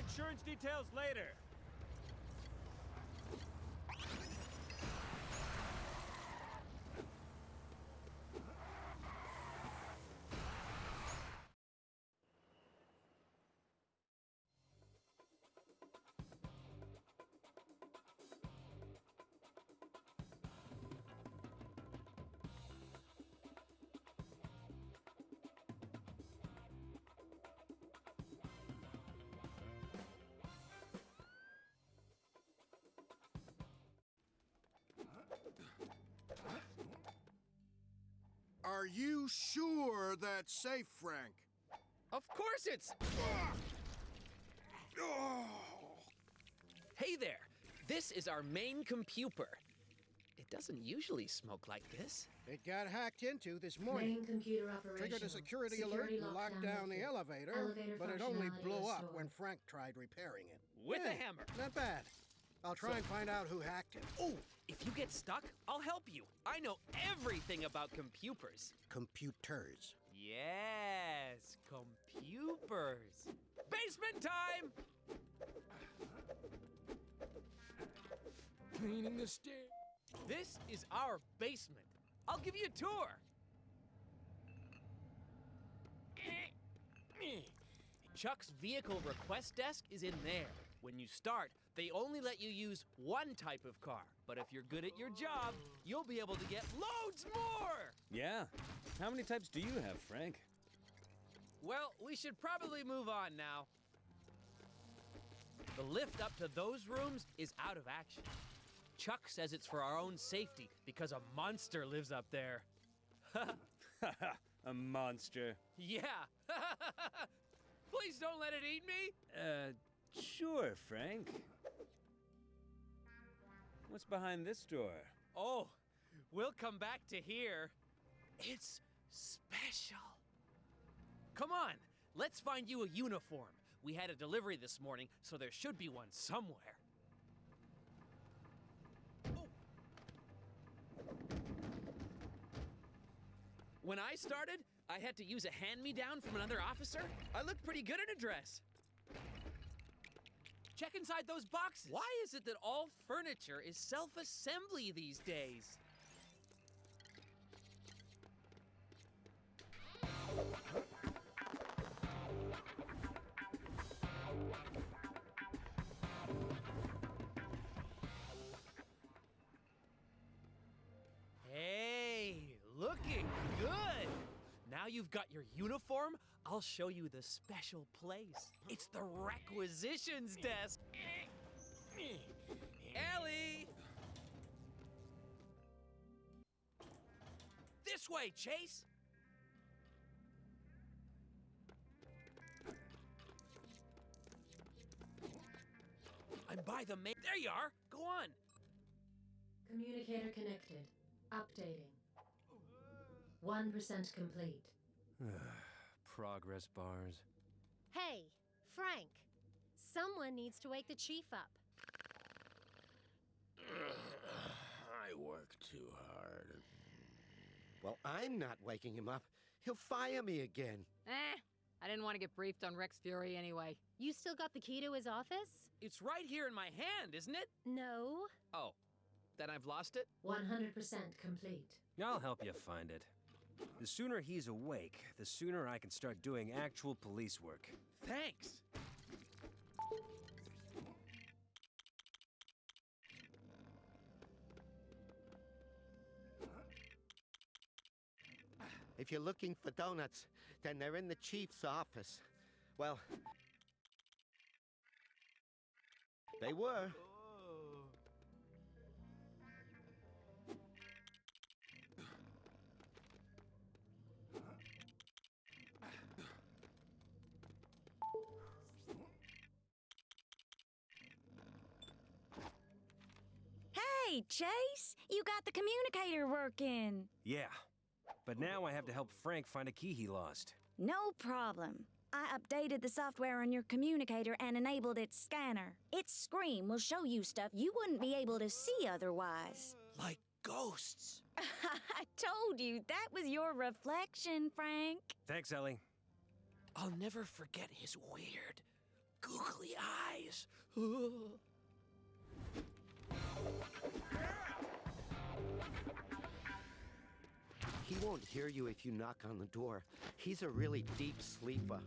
insurance details later. Are you sure that's safe, Frank? Of course it's... Hey there! This is our main computer. It doesn't usually smoke like this. It got hacked into this morning. Main computer operational. Triggered a security, alert and locked down the elevator, Elevator but it only blew up when Frank tried repairing it. With a hammer. Not bad. I'll try and find out who hacked it. Oh, if you get stuck, I'll help you. I know everything about computers. Computers. Yes, computers. Basement time! Cleaning the stairs. This is our basement. I'll give you a tour. Eh, Chuck's vehicle request desk is in there. When you start, they only let you use one type of car. But if you're good at your job, you'll be able to get loads more! Yeah. How many types do you have, Frank? Well, we should probably move on now. The lift up to those rooms is out of action. Chuck says it's for our own safety because a monster lives up there. A monster. Yeah. Please don't let it eat me. Uh, sure, Frank. What's behind this door? Oh, we'll come back to here. It's special. Come on, let's find you a uniform. We had a delivery this morning, so there should be one somewhere. Oh. When I started, I had to use a hand-me-down from another officer. I looked pretty good in a dress. Check inside those boxes. Why is it that all furniture is self-assembly these days? Got your uniform, I'll show you the special place. It's the requisitions desk. Ellie! This way, Chase! I'm by the main. There you are! Go on! Communicator connected. Updating. 1% complete. Progress bars. Hey, Frank. Someone needs to wake the chief up. I work too hard. Well, I'm not waking him up. He'll fire me again. Eh, I didn't want to get briefed on Rex Fury anyway. You still got the key to his office? It's right here in my hand, isn't it? No. Oh, then I've lost it? 100% complete. I'll help you find it. The sooner he's awake, the sooner I can start doing actual police work. Thanks. If you're looking for donuts, then they're in the chief's office. Well, they were. Hey, Chase, you got the communicator working. Yeah. But now I have to help Frank find a key he lost. No problem. I updated the software on your communicator and enabled its scanner. Its screen will show you stuff you wouldn't be able to see otherwise. Like ghosts. I told you that was your reflection, Frank. Thanks, Ellie. I'll never forget his weird, googly eyes. He won't hear you if you knock on the door. He's a really deep sleeper.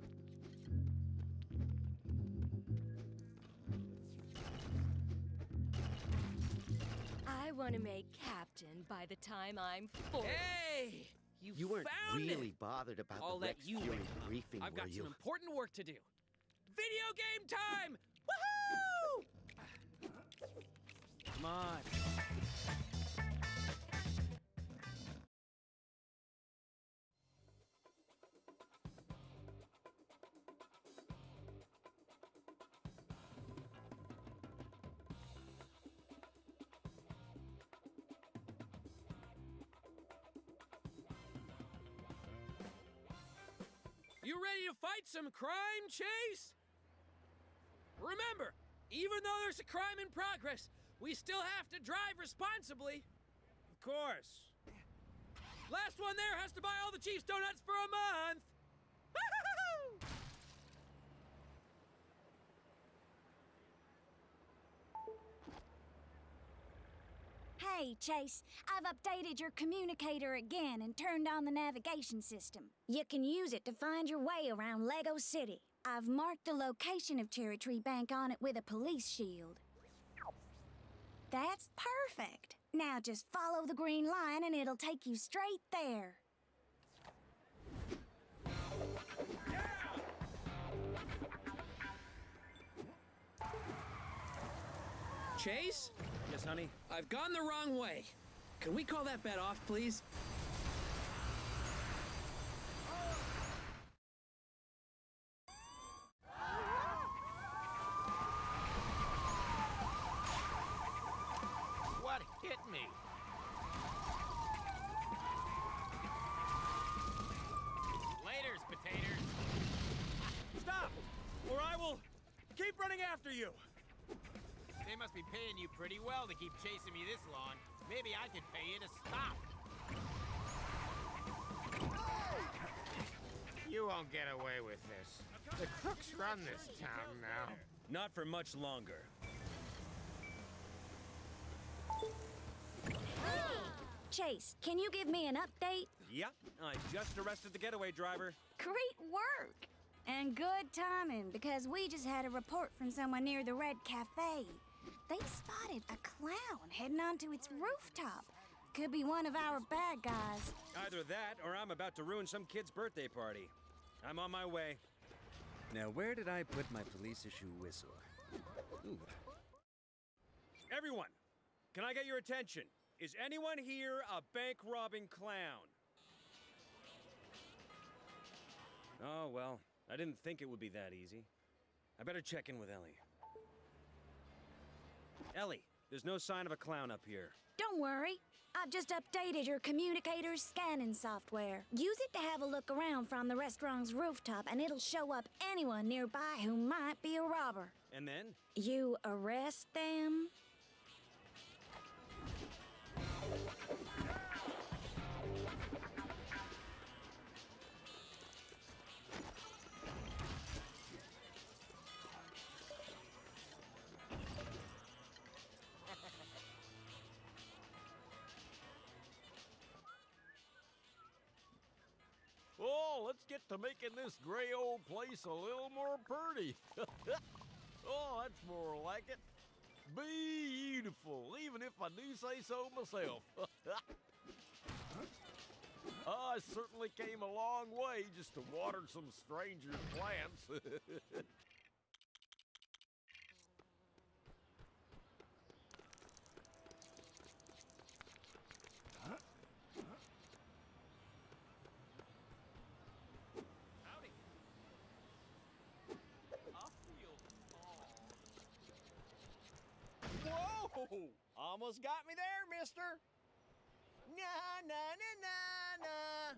I want to make captain by the time I'm 40. Hey! You, You weren't found really it! bothered about I'll the let Rex you Fury wake up. briefing, I've got you? some important work to do. Video game time! Woohoo! Come on. You ready to fight some crime, Chase? Remember, even though there's a crime in progress, we still have to drive responsibly. Of course. Last one there has to buy all the Chiefs donuts for a month. Hey, Chase, I've updated your communicator again and turned on the navigation system. You can use it to find your way around Lego City. I've marked the location of Cherry Tree Bank on it with a police shield. That's perfect. Now just follow the green line and it'll take you straight there. Chase, Yes, honey? I've gone the wrong way. Can we call that bet off, please? What hit me? Laters, potatoes. Stop! Or I will keep running after you! They must be paying you pretty well to keep chasing me this long. Maybe I could pay you to stop. You won't get away with this. The crooks run this town now. Not for much longer. Chase, can you give me an update? Yep, I just arrested the getaway driver. Great work! And good timing, because we just had a report from someone near the Red Cafe. They spotted a clown heading onto its rooftop. Could be one of our bad guys. Either that, or I'm about to ruin some kid's birthday party. I'm on my way. Now, where did I put my police issue whistle? Ooh. Everyone, can I get your attention? Is anyone here a bank robbing clown? Oh, well, I didn't think it would be that easy. I better check in with Ellie. Ellie, there's no sign of a clown up here. Don't worry. I've just updated your communicator's scanning software. Use it to have a look around from the restaurant's rooftop, and it'll show up anyone nearby who might be a robber. And then? You arrest them, let's get to making this gray old place a little more pretty. oh, that's more like it. Beautiful, even if I do say so myself. Ah, I certainly came a long way just to water some strangers' plants. Whoa! Almost got me there, mister. Nah, nah, nah, nah, nah.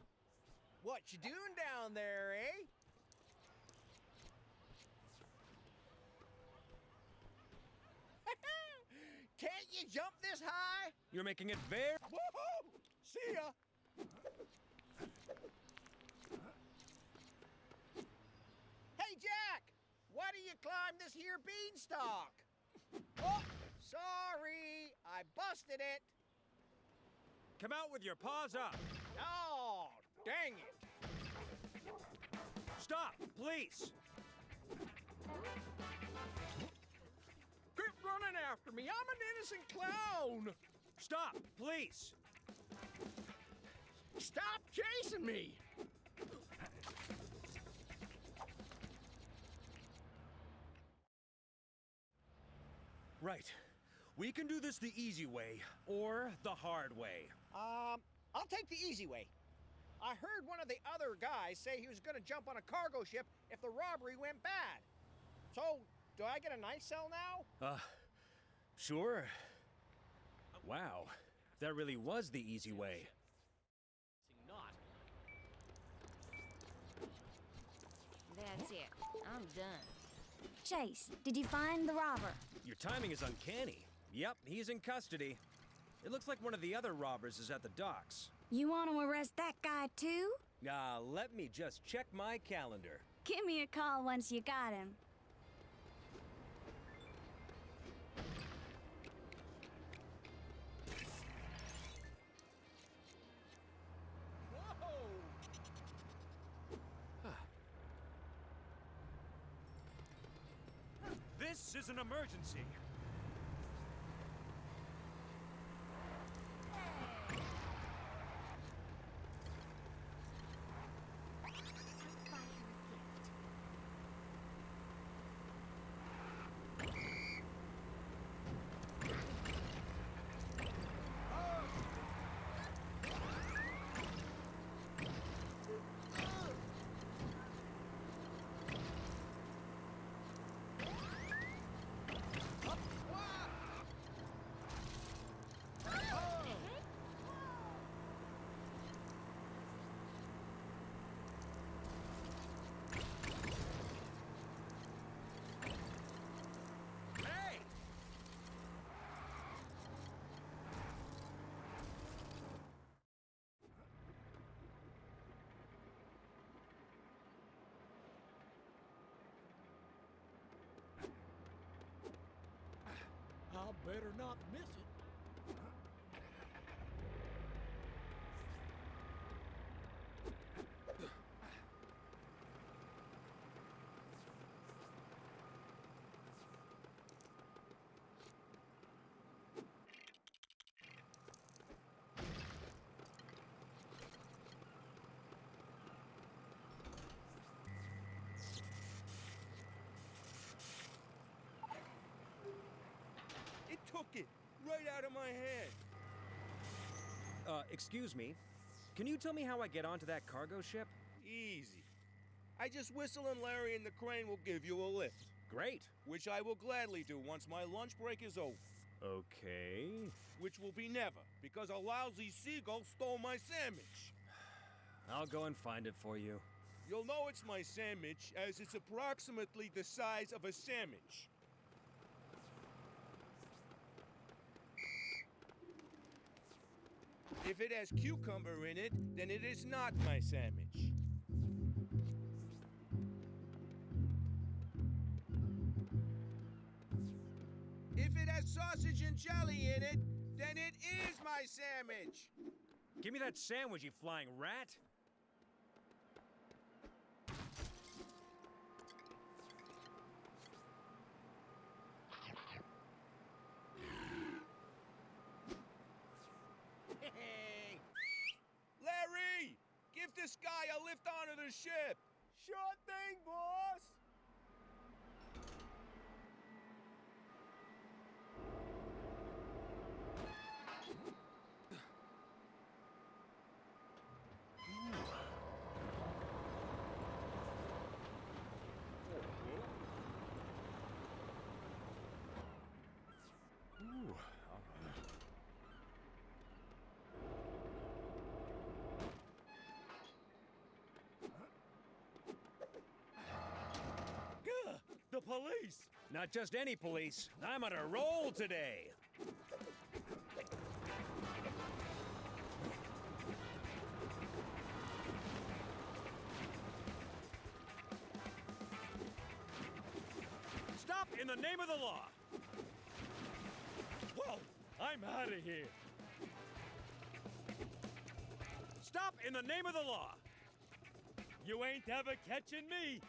What you doing down there, eh? Can't you jump this high? You're making it very. Woohoo! See ya! Hey, Jack! Why do you climb climb this here beanstalk. Oh, sorry. I busted it. Come out with your paws up. Oh, dang it. Stop, please. Quit running after me. I'm an innocent clown. Stop, please. Stop chasing me. Right. We can do this the easy way or the hard way. Um, I'll take the easy way. I heard one of the other guys say he was going to jump on a cargo ship if the robbery went bad. So, do I get a nice cell now? Uh, sure. Wow, that really was the easy way. Not. That's it. I'm done. Chase, did you find the robber? Your timing is uncanny. Yep, he's in custody. It looks like one of the other robbers is at the docks. You want to arrest that guy too? Ah, let me just check my calendar. Give me a call once you got him. This is an emergency. Hey! I better not miss it. It took it right out of my head. Uh, excuse me. Can you tell me how I get onto that cargo ship? Easy. I just whistle and Larry and the crane will give you a lift. Great. Which I will gladly do once my lunch break is over. Okay. Which will be never, because a lousy seagull stole my sandwich. I'll go and find it for you. You'll know it's my sandwich, as it's approximately the size of a sandwich. If it has cucumber in it, then it is not my sandwich. If it has sausage and jelly in it, then it is my sandwich. Give me that sandwich, you flying rat. Larry! Give this guy a lift onto the ship! Sure thing, boss! Ooh, all right. Gah! Police! Not just any police. I'm on a roll today. Stop in the name of the law! Whoa! I'm out of here. Stop in the name of the law! You ain't ever catching me.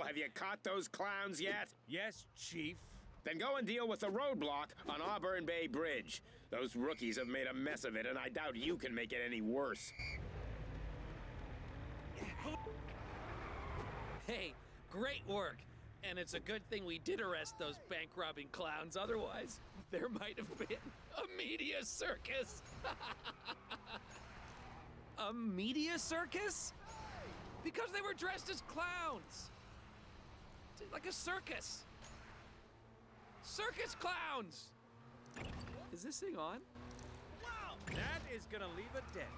Well, have you caught those clowns yet? Yes, Chief. Then go and deal with the roadblock on Auburn Bay Bridge. Those rookies have made a mess of it, and I doubt you can make it any worse. Hey, great work. And it's a good thing we did arrest those bank robbing clowns. Otherwise, there might have been a media circus. a media circus? Because they were dressed as clowns. Like a circus. Circus clowns! Is this thing on? Wow! That is gonna leave a dent.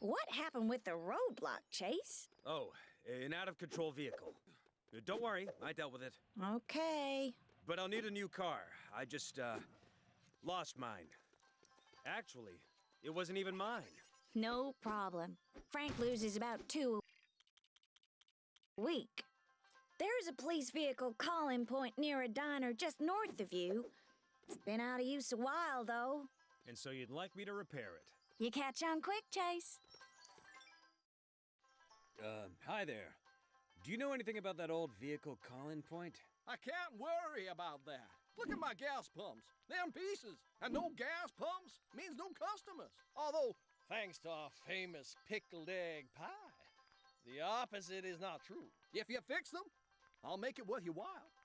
What happened with the roadblock, Chase? Oh, an out of control vehicle. Don't worry, I dealt with it. Okay. But I'll need a new car. I just, uh, lost mine. Actually, it wasn't even mine. No problem. Frank loses about two a week. There's a police vehicle calling point near a diner just north of you. It's been out of use a while, though. And so you'd like me to repair it. You catch on quick, Chase. Uh, hi there. Do you know anything about that old vehicle calling point? I can't worry about that. Look at my gas pumps. They're in pieces. And no gas pumps means no customers. Although, thanks to our famous pickled egg pie, the opposite is not true. If you fix them, I'll make it worth your while.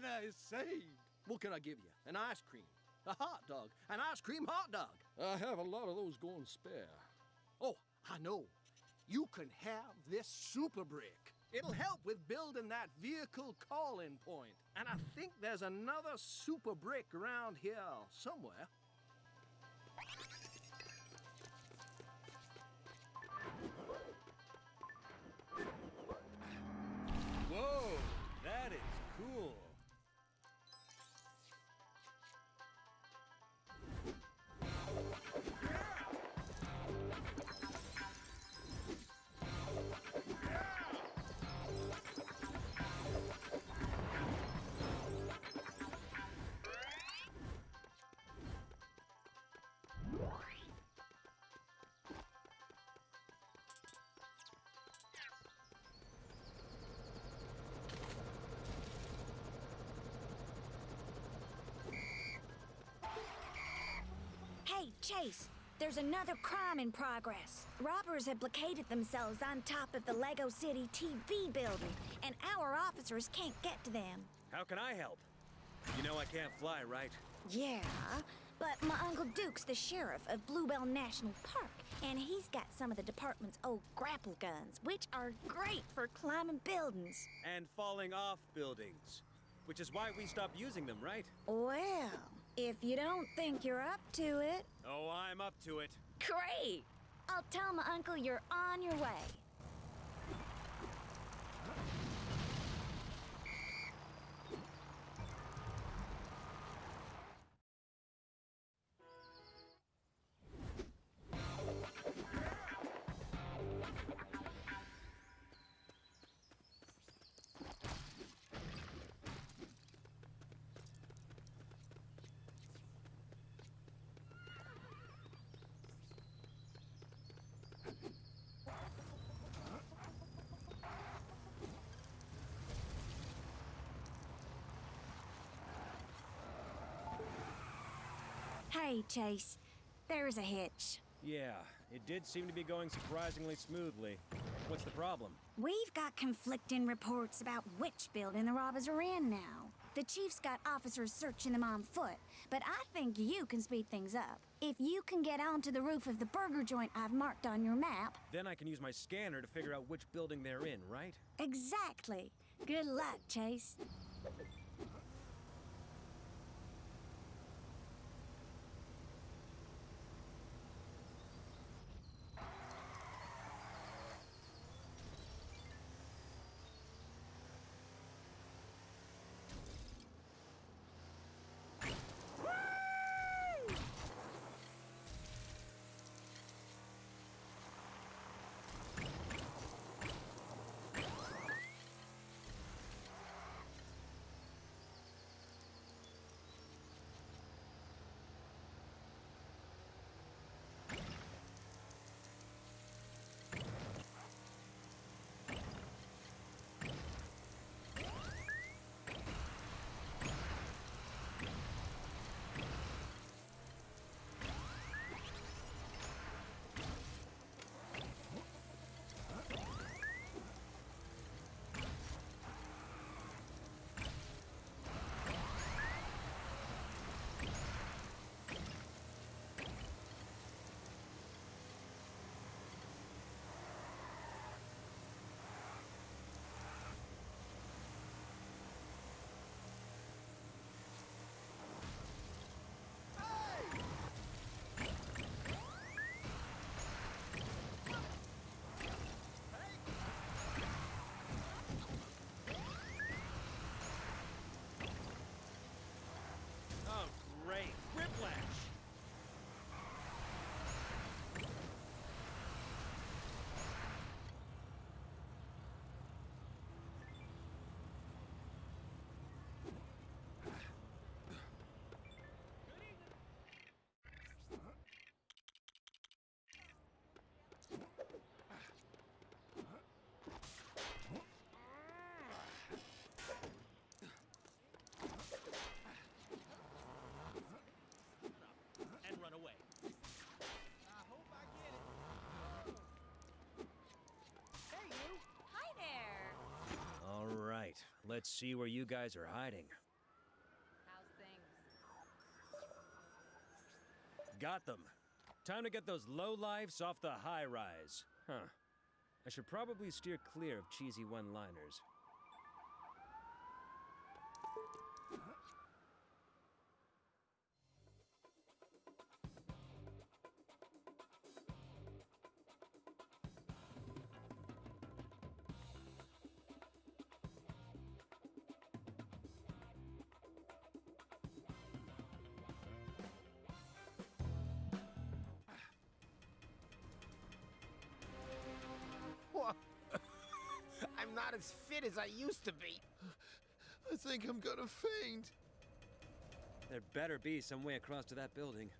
Diner is saved! What can I give you? An ice cream, a hot dog, an ice cream hot dog. I have a lot of those going spare. Oh, I know. You can have this super brick. It'll help with building that vehicle calling point. And I think there's another super brick around here somewhere. Chase, there's another crime in progress. Robbers have blockaded themselves on top of the Lego City TV building, and our officers can't get to them. How can I help? You know I can't fly, right? Yeah, but my Uncle Duke's the sheriff of Bluebell National Park, and he's got some of the department's old grapple guns, which are great for climbing buildings. And falling off buildings. Which is why we stopped using them, right? Well, if you don't think you're up to it, Oh, I'm up to it. great! I'll tell my uncle you're on your way. Hey, Chase, there's a hitch. Yeah, It did seem to be going surprisingly smoothly. What's the problem? We've got conflicting reports about which building the robbers are in now. The chief's got officers searching them on foot, but I think you can speed things up. If you can get onto the roof of the burger joint I've marked on your map. Then I can use my scanner to figure out which building they're in, right? Exactly. Good luck, Chase. Let's see where you guys are hiding. How's things? Got them. Time to get those low lifes off the high rise. Huh. I should probably steer clear of cheesy one as fit as I used to be. I think I'm gonna faint. There better be some way across to that building.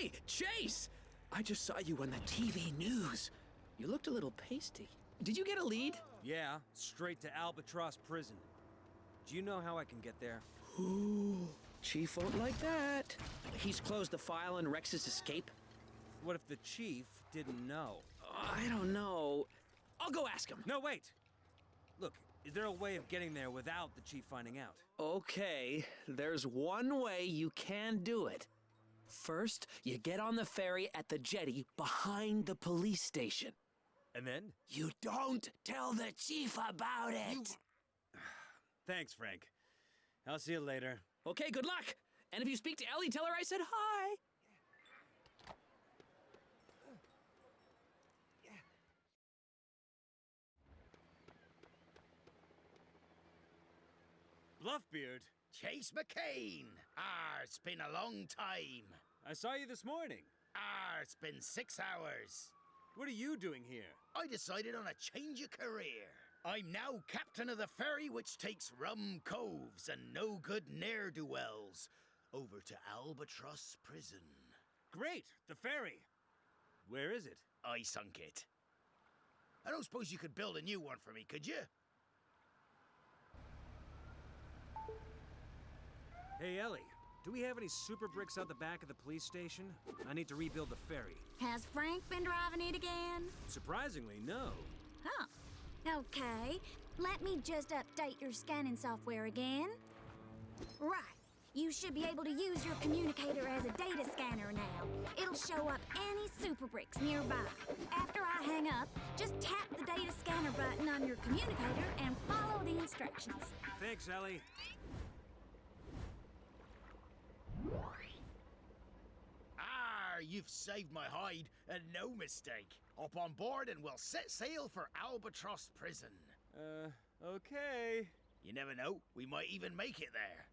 Hey, Chase! I just saw you on the TV news. You looked a little pasty. Did you get a lead? Yeah, straight to Albatross Prison. Do you know how I can get there? Ooh, Chief won't like that. He's closed the file on Rex's escape? What if the chief didn't know? I don't know. I'll go ask him. No, wait! Look, is there a way of getting there without the chief finding out? Okay, there's one way you can do it. First, you get on the ferry at the jetty behind the police station. And then? You don't tell the chief about it. Thanks, Frank. I'll see you later. Okay, good luck. And if you speak to Ellie, tell her I said hi. Bluffbeard, Chase McCain! Ah, it's been a long time. I saw you this morning. Ah, it's been six hours. What are you doing here? I decided on a change of career. I'm now captain of the ferry which takes rum coves and no good ne'er do wells over to Albatross Prison. Great, the ferry. Where is it? I sunk it. I don't suppose you could build a new one for me, could you? Hey, Ellie, do we have any super bricks out the back of the police station? I need to rebuild the ferry. Has Frank been driving it again? Surprisingly, no. Huh. Okay. Let me just update your scanning software again. Right. You should be able to use your communicator as a data scanner now. It'll show up any super bricks nearby. After I hang up, just tap the data scanner button on your communicator and follow the instructions. Thanks, Ellie. Ah, you've saved my hide, and no mistake. Up on board and we'll set sail for Albatross Prison. Uh, okay. You never know, we might even make it there.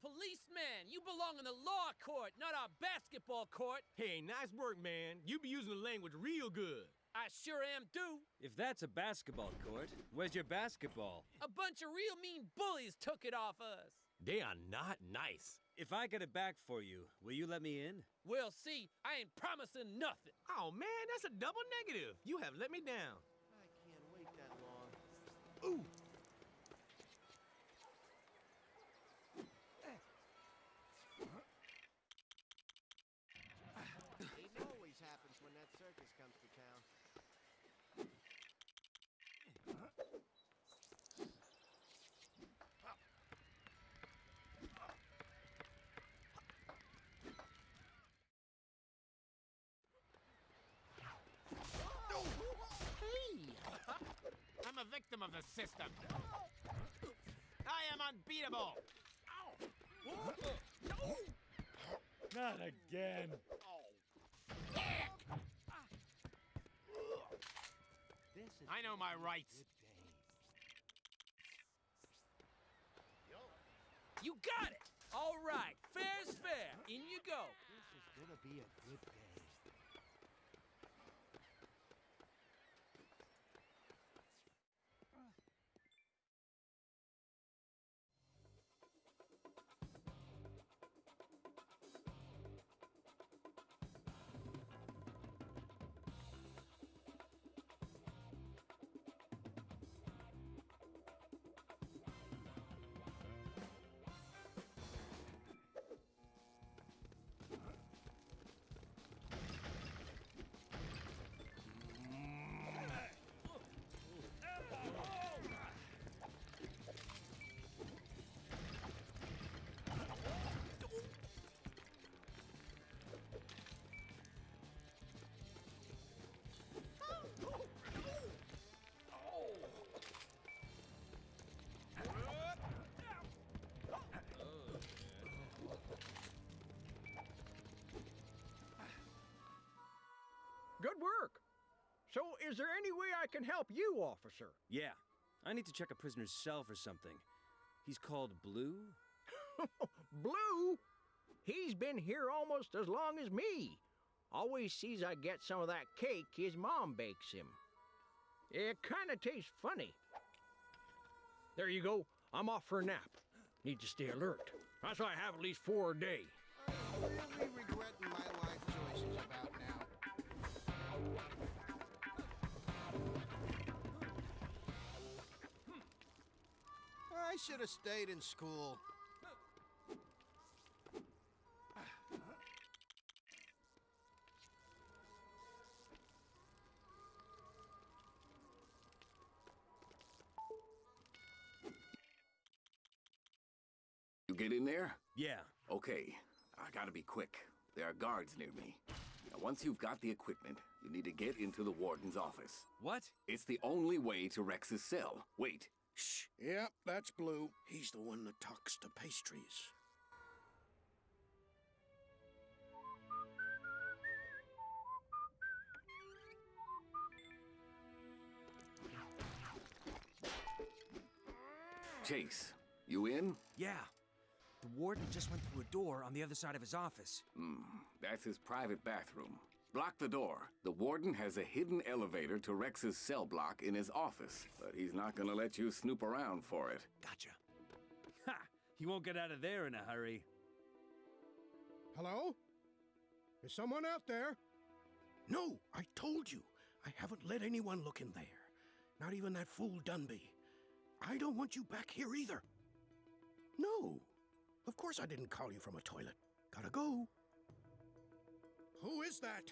Policeman, you belong in the law court, not our basketball court. Hey, nice work, man. You be using the language real good. I sure am do. If that's a basketball court, where's your basketball? A bunch of real mean bullies took it off us. They are not nice. If I get it back for you, will you let me in? We'll see. I ain't promising nothing. Oh, man, that's a double negative. You have let me down. I can't wait that long. Ooh! It always happens when that circus comes to town. of the system. I am unbeatable. Not again. I know my rights. You got it! Good work. So, is there any way I can help you, officer? Yeah. I need to check a prisoner's cell for something. He's called Blue? Blue? He's been here almost as long as me. Always sees I get some of that cake his mom bakes him. It kinda tastes funny. There you go. I'm off for a nap. Need to stay alert. That's why I have at least four a day. I'm really regretting should have stayed in school. You get in there? Yeah. Okay. I gotta be quick. There are guards near me. Now, once you've got the equipment, you need to get into the warden's office. What? It's the only way to Rex's cell. Wait. Shh. Yep, that's Blue. He's the one that talks to pastries. Chase, you in? Yeah. The warden just went through a door on the other side of his office. Hmm. That's his private bathroom. Block the door. The warden has a hidden elevator to Rex's cell block in his office, but he's not gonna let you snoop around for it. Gotcha. Ha! He won't get out of there in a hurry. Hello? Is someone out there? No, I told you. I haven't let anyone look in there. Not even that fool Dunby. I don't want you back here either. No. Of course I didn't call you from a toilet. Gotta go. Who is that?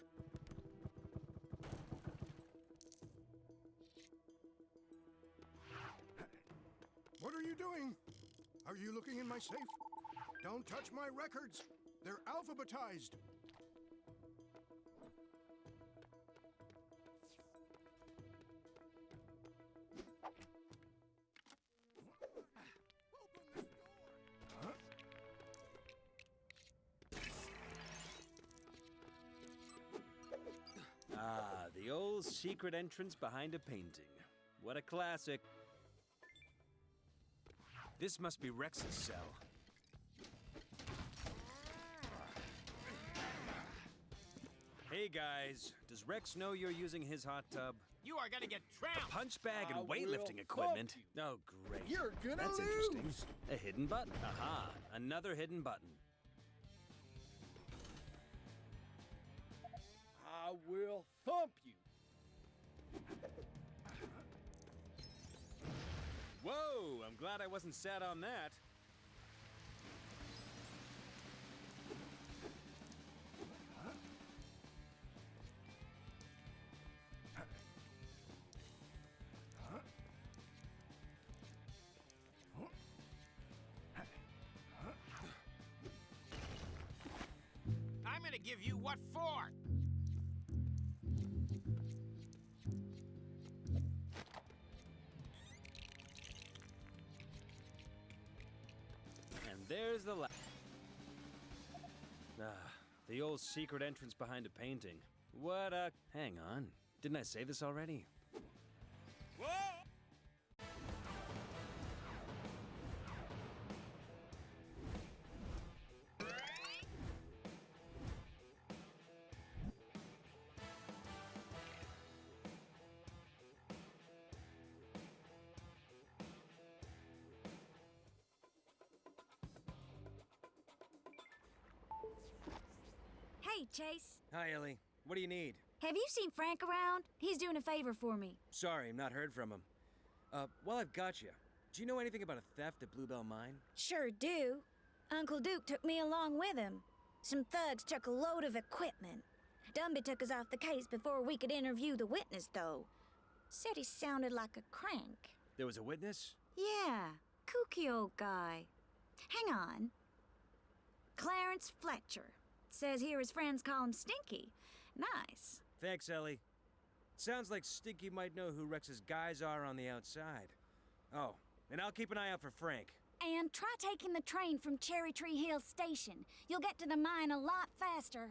What are you doing? Are you looking in my safe? Don't touch my records. They're alphabetized. The old secret entrance behind a painting. What a classic. This must be Rex's cell. Hey guys, does Rex know you're using his hot tub? You are gonna get trampled. Punch bag and I weightlifting equipment. Oh, great. You're gonna That's lose. interesting. A hidden button. Aha, another hidden button. I will thump you. Glad I wasn't sat on that. I'm gonna give you what for. There's the la- Ah, the old secret entrance behind a painting. What a. Hang on. Didn't I say this already? Hey, Chase. Hi, Ellie. What do you need? Have you seen Frank around? He's doing a favor for me. Sorry, I'm not heard from him. Uh, while I've got you, do you know anything about a theft at Bluebell Mine? Sure do. Uncle Duke took me along with him. Some thugs took a load of equipment. Dunby took us off the case before we could interview the witness, though. Said he sounded like a crank. There was a witness? Yeah, kooky old guy. Hang on. Clarence Fletcher. Says here his friends call him Stinky. Nice. Thanks, Ellie. Sounds like Stinky might know who Rex's guys are on the outside. Oh, and I'll keep an eye out for Frank. And try taking the train from Cherry Tree Hill Station. You'll get to the mine a lot faster.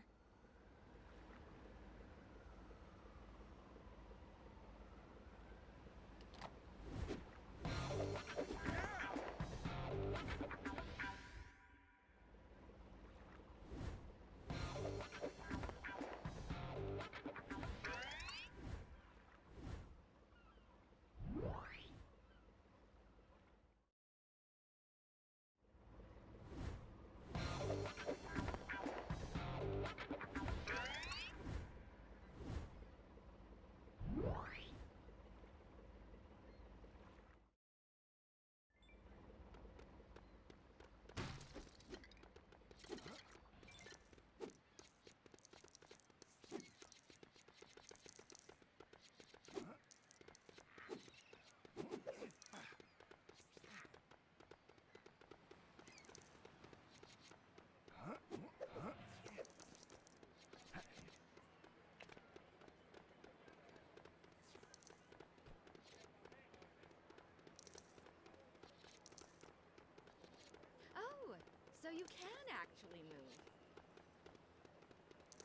So you can actually move.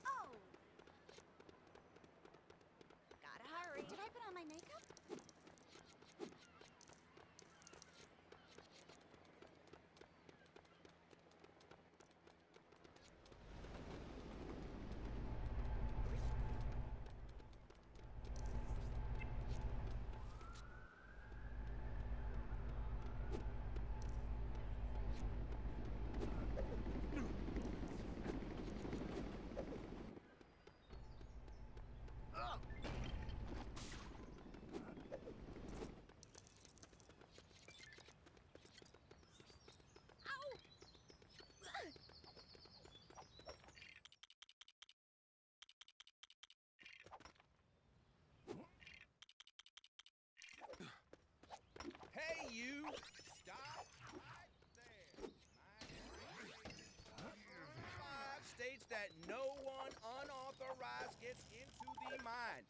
Oh! Gotta hurry. Did I put on my makeup? Hey, you! Stop right there. Five states that no one unauthorized gets into the mine.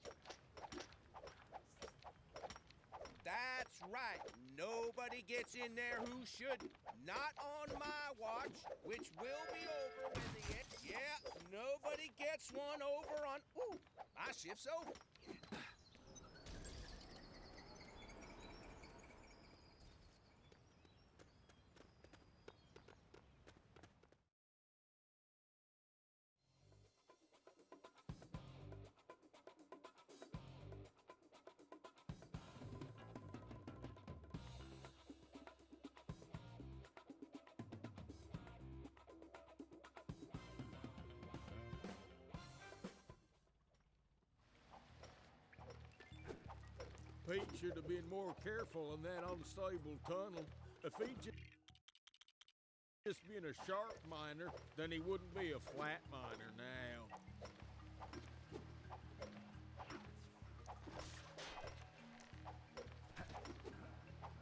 That's right. Nobody gets in there who shouldn't. Not on my watch, which will be over when the end. Yeah, nobody gets one over on. Ooh, my shift's over. Should have been more careful in that unstable tunnel. If he'd ju- just been a sharp miner, then he wouldn't be a flat miner now.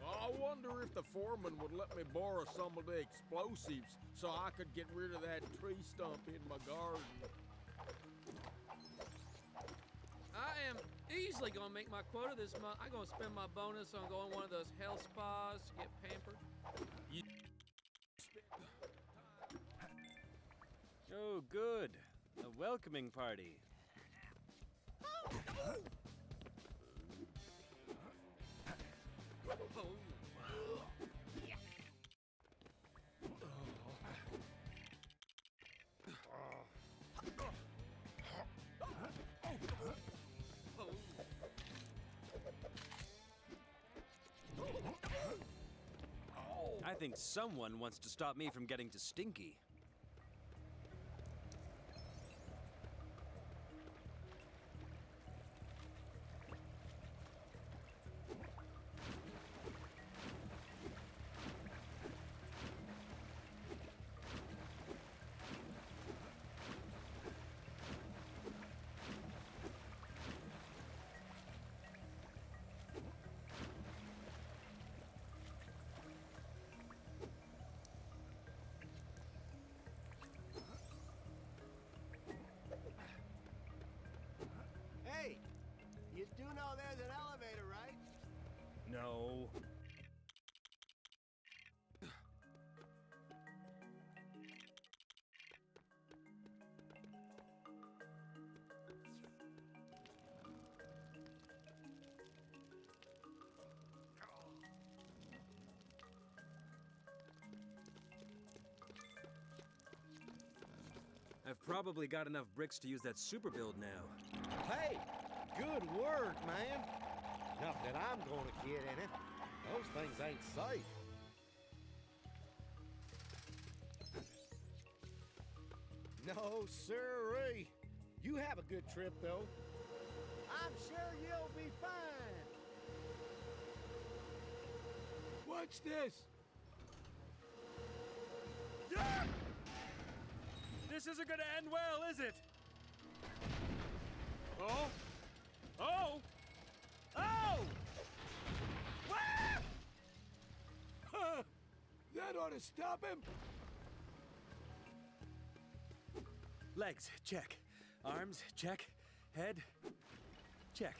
I wonder if the foreman would let me borrow some of the explosives so I could get rid of that tree stump in my garden. I am easily gonna make my quota this month. I'm gonna spend my bonus on going one of those health spas to get pampered. You oh, good. A welcoming party. I think someone wants to stop me from getting to Stinky. Probably got enough bricks to use that super build now. Hey, good work, man. Not that I'm gonna get in it. Those things ain't safe. No, sirree. You have a good trip, though. I'm sure you'll be fine. Watch this. This isn't gonna end well, is it? Oh! Oh! Oh! Ah! That ought to stop him. Legs, check. Arms, check. Head, check.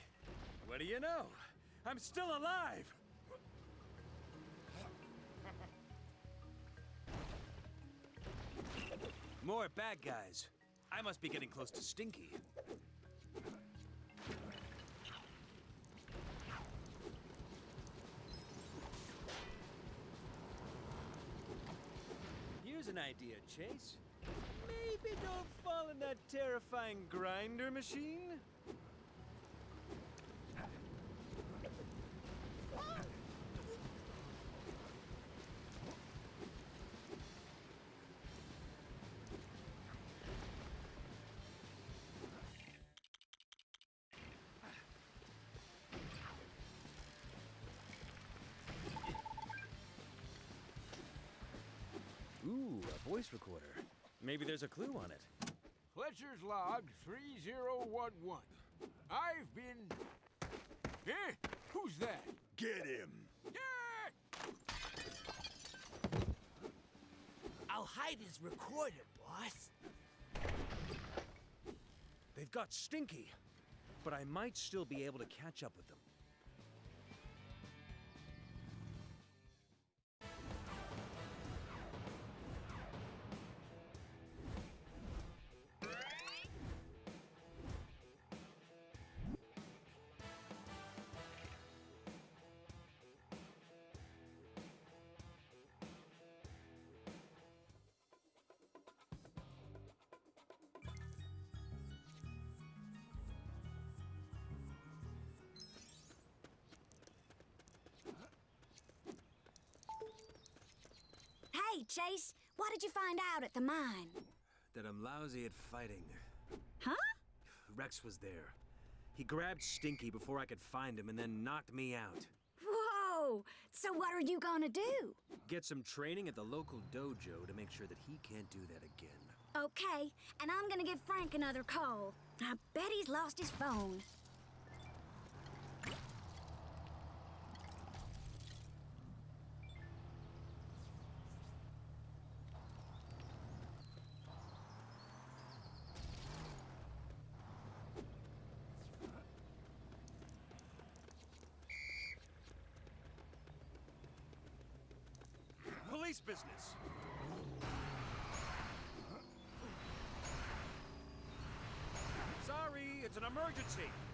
What do you know? I'm still alive! More bad guys. I must be getting close to Stinky. Here's an idea, Chase. Maybe don't fall in that terrifying grinder machine? Voice recorder. Maybe there's a clue on it. Fletcher's log 3011. I've been. Eh? Who's that? Get him! I'll hide his recorder, boss. They've got Stinky, but I might still be able to catch up with Hey, Chase, what did you find out at the mine? That I'm lousy at fighting. Huh? Rex was there. He grabbed Stinky before I could find him and then knocked me out. Whoa! So what are you gonna do? Get some training at the local dojo to make sure that he can't do that again. Okay, and I'm gonna give Frank another call. I bet he's lost his phone. Police business! It's an emergency!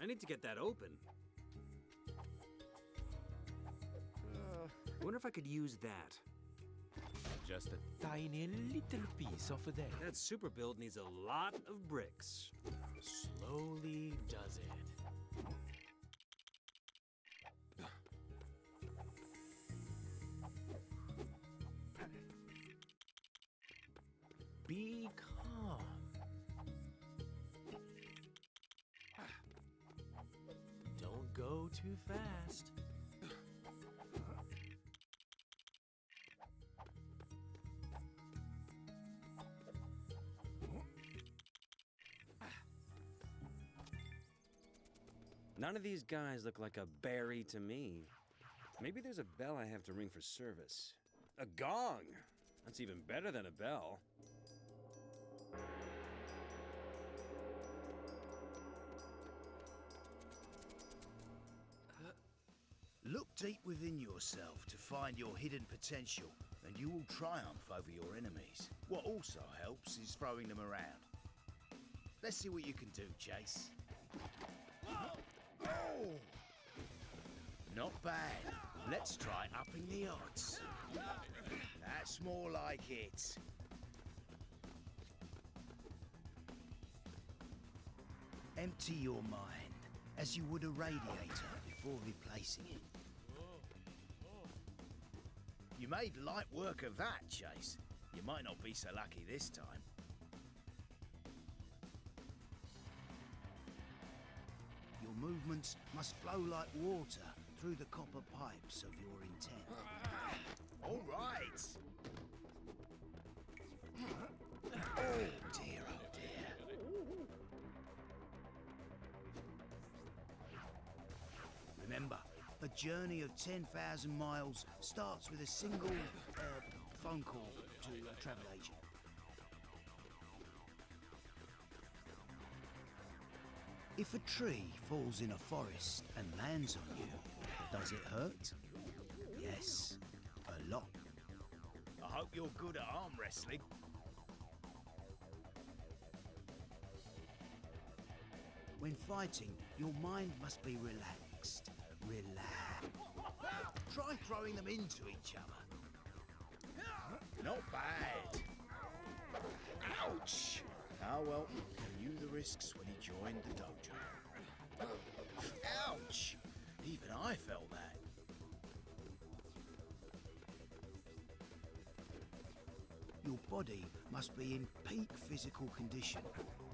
I need to get that open. Uh, wonder if I could use that. Just a tiny little piece off of there. That super build needs a lot of bricks. Slowly does it. None of these guys look like a Barry to me. Maybe there's a bell I have to ring for service. A gong! That's even better than a bell. Uh, look deep within yourself to find your hidden potential, and you will triumph over your enemies. What also helps is throwing them around. Let's see what you can do, Chase. Not bad. Let's try upping the odds. That's more like it. Empty your mind as you would a radiator before replacing it. You made light work of that, Chase. You might not be so lucky this time. Movements must flow like water through the copper pipes of your intent. All right. Oh dear, oh dear. Remember, a journey of 10,000 miles starts with a single uh, phone call to a travel agent. If a tree falls in a forest and lands on you, does it hurt? Yes, a lot. I hope you're good at arm wrestling. When fighting, your mind must be relaxed. Relax. Try throwing them into each other. Not bad. Ouch! Ah well, he knew the risks when he joined the dojo. Ouch! Even I felt that. Your body must be in peak physical condition,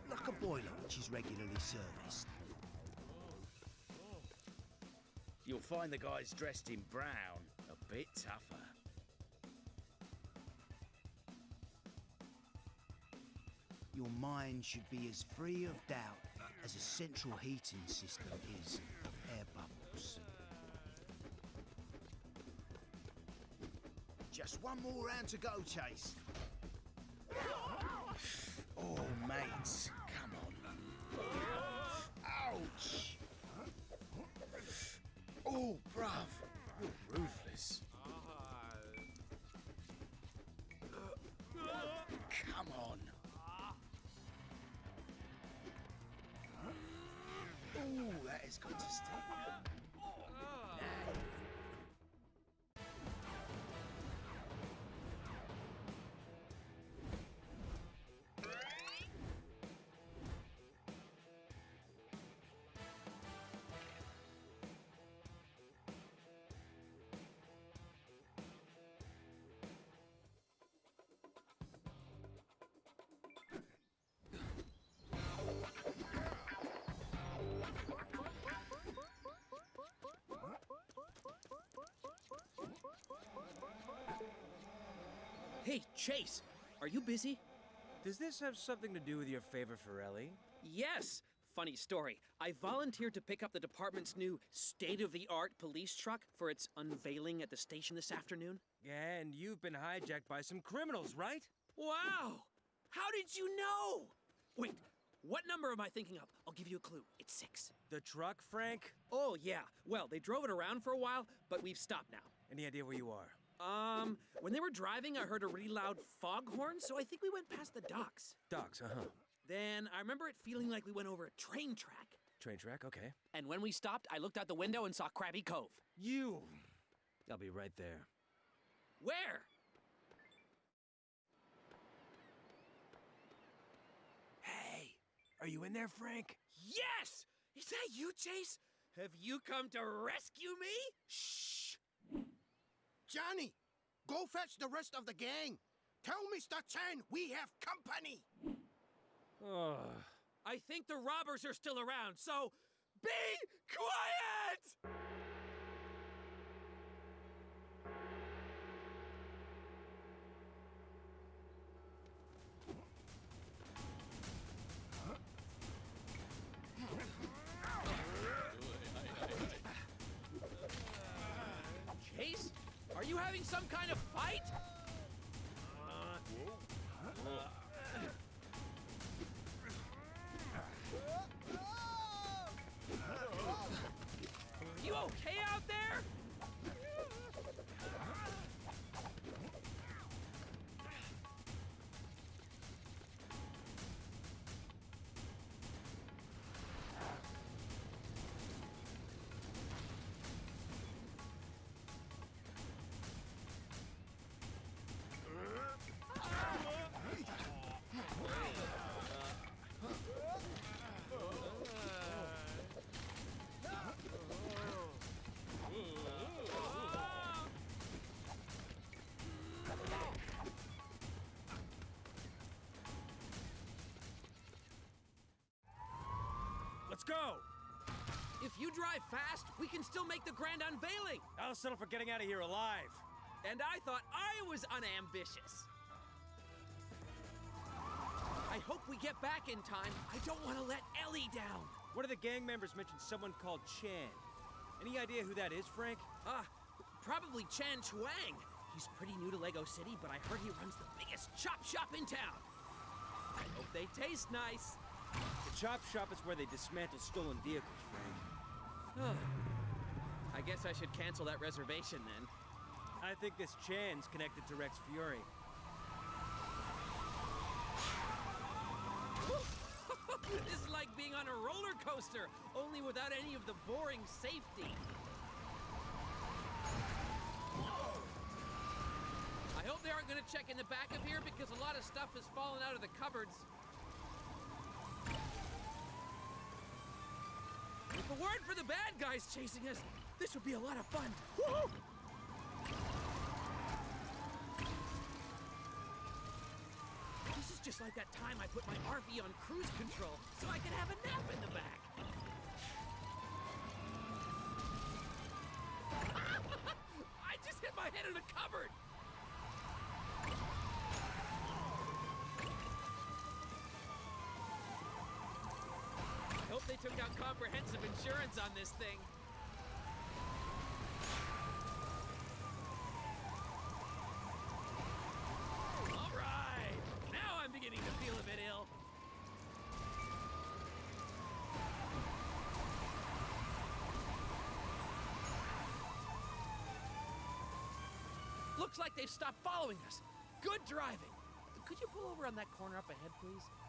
like a boiler which is regularly serviced. You'll find the guys dressed in brown a bit tougher. Your mind should be as free of doubt as a central heating system is of air bubbles. Just one more round to go, Chase. Oh, mates, is good to stay. Chase, are you busy? Does this have something to do with your favor for Ellie? Yes! Funny story. I volunteered to pick up the department's new state of the art police truck for its unveiling at the station this afternoon. And you've been hijacked by some criminals, right? Wow! How did you know? Wait, what number am I thinking of? I'll give you a clue. It's six. The truck, Frank? Oh, yeah. Well, they drove it around for a while, but we've stopped now. Any idea where you are? Um, when they were driving, I heard a really loud foghorn, so I think we went past the docks. Docks, uh huh. Then I remember it feeling like we went over a train track. Train track, okay. And when we stopped, I looked out the window and saw Krabby Cove. You! I'll be right there. Where? Hey, are you in there, Frank? Yes! Is that you, Chase? Have you come to rescue me? Shh! Johnny, go fetch the rest of the gang. Tell Mr. Chen we have company. I think the robbers are still around, so be quiet! Some kind of fight? Let's go! If you drive fast, we can still make the grand unveiling. I'll settle for getting out of here alive. And I thought I was unambitious. I hope we get back in time. I don't want to let Ellie down. One of the gang members mentioned someone called Chan. Any idea who that is, Frank? Ah, probably Chan Chuang. He's pretty new to Lego City, but I heard he runs the biggest chop shop in town. I hope they taste nice. The chop shop is where they dismantle stolen vehicles, Frank. I guess I should cancel that reservation then. I think this Chan's connected to Rex Fury. this is like being on a roller coaster, only without any of the boring safety. I hope they aren't going to check in the back of here because a lot of stuff has fallen out of the cupboards. If a word for the bad guys chasing us, this would be a lot of fun. Woo! This is just like that time I put my RV on cruise control so I could have a nap in the back. I just hit my head in a cupboard. I hope they took out comprehensive insurance on this thing. Oh, all right, now I'm beginning to feel a bit ill. Looks like they've stopped following us. Good driving. Could you pull over on that corner up ahead, please?